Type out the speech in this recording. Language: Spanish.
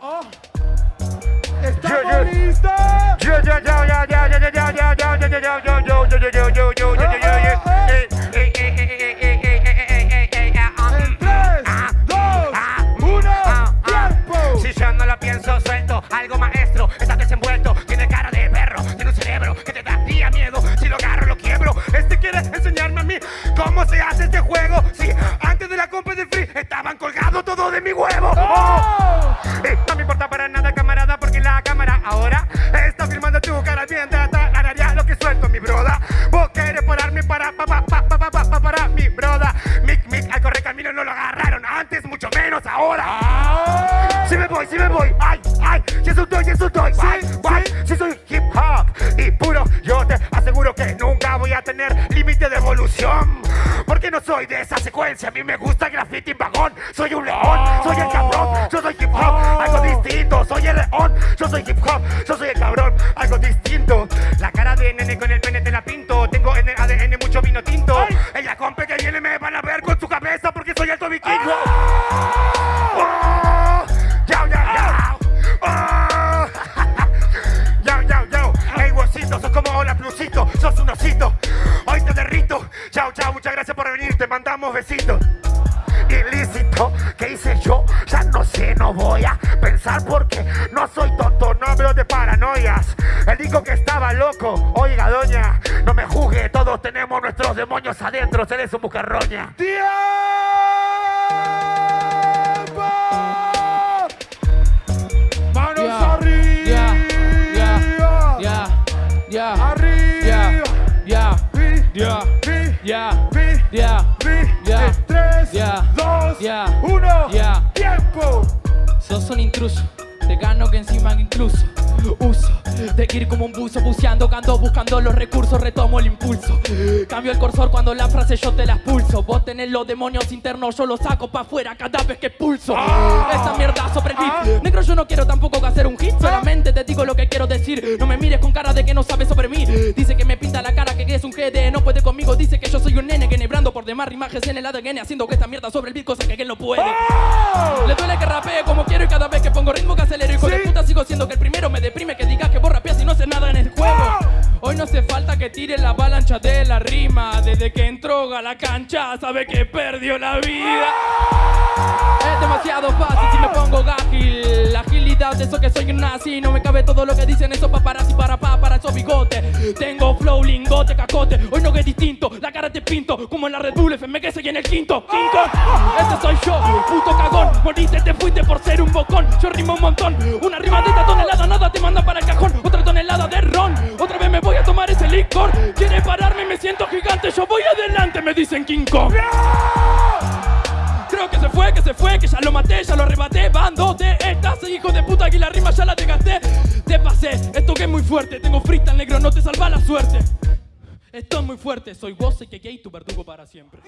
Oh. ¿Estamos listos? este juego. Sí, antes de la compra del free estaban colgados todos de mi huevo. Oh. No me importa para nada, camarada, porque la cámara ahora está firmando tu cara bien tararía lo que suelto, mi broda. Vos querés pararme para, pa, pa, pa, pa, pa, pa, para mi broda. Mic, mic, al correr camino no lo agarraron antes, mucho menos ahora. Ah. Si me voy, si me voy, ay, ay, si eso doy, si eso doy, guay, guay, si soy hip hop y puro, yo te aseguro que nunca voy a tener límite de evolución. Porque no soy de esa secuencia, a mí me gusta graffiti en vagón, soy un león, soy el cabrón, yo soy hip hop, algo distinto, soy el león, yo soy hip hop, yo soy el cabrón, algo distinto. La cara de nene con el pene te la pinto, tengo en el ADN mucho vino tinto. Ay. Ella compe que viene me van a ver con su cabeza porque soy alto vikingo. Gracias por venir. Te mandamos besitos. Ilícito, ¿qué hice yo? Ya no sé, no voy a pensar porque no soy tonto, no hablo de paranoias. Él dijo que estaba loco. Oiga, doña, no me juzgue, todos tenemos nuestros demonios adentro, eres un bucarroña. ¡Tiempo! Manos Ya, arriba. ya, ya, ya, Arriba. Sos un intruso, te gano que encima incluso uso de ir como un buzo buceando, ando buscando los recursos, retomo el impulso. Cambio el cursor cuando la frase yo te la expulso. Vos tenés los demonios internos, yo los saco pa' afuera cada vez que expulso. Esa mierda sobre el beat. Negro, yo no quiero tampoco hacer un hit, solamente te digo lo que quiero decir. No me mires con cara de que no sabes sobre mí. Dice que me pinta la cara, que es un GD, no puede conmigo. Dice que yo soy un nene que por demás rimajes en el ADN, haciendo que esta mierda sobre el beat, cosa que él no puede. Le duele que rapee como quiero y cada vez que pongo ritmo que acelero Hijo de Sí. puta sigo siendo que el primero me deprime Que digas que vos rapeas y no haces nada en el juego. Hoy no hace falta que tire la avalancha de la rima Desde que entró a la cancha sabe que perdió la vida. Es demasiado fácil si me pongo ágil La eso que soy un nazi. No me cabe todo lo que dicen esos paparazzi para pa, para esos bigotes. Tengo flow, lingote, cacote. Hoy no que es distinto, la cara te pinto. Como en la Red Bull FM que seguí en el quinto. King Kong, este soy yo, puto cagón. Moriste, te fuiste por ser un bocón. Yo rimo un montón, una rima de esta tonelada Nada te manda para el cajón, otra tonelada de ron. Otra vez me voy a tomar ese licor. Quiere pararme, me siento gigante. Yo voy adelante, me dicen King Kong Que se fue, que se fue, que ya lo maté, ya lo arrebaté. Bando de estas, hijo de puta, que la rima ya la desgasté Te pasé, esto que es muy fuerte. Tengo freestyle negro, no te salva la suerte. Esto es muy fuerte, soy vos y que gay, tu verdugo para siempre